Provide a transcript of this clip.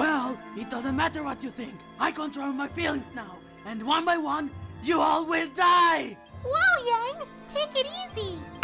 Well, it doesn't matter what you think. I control my feelings now. And one by one, you all will die! Whoa, Yang! Take it easy!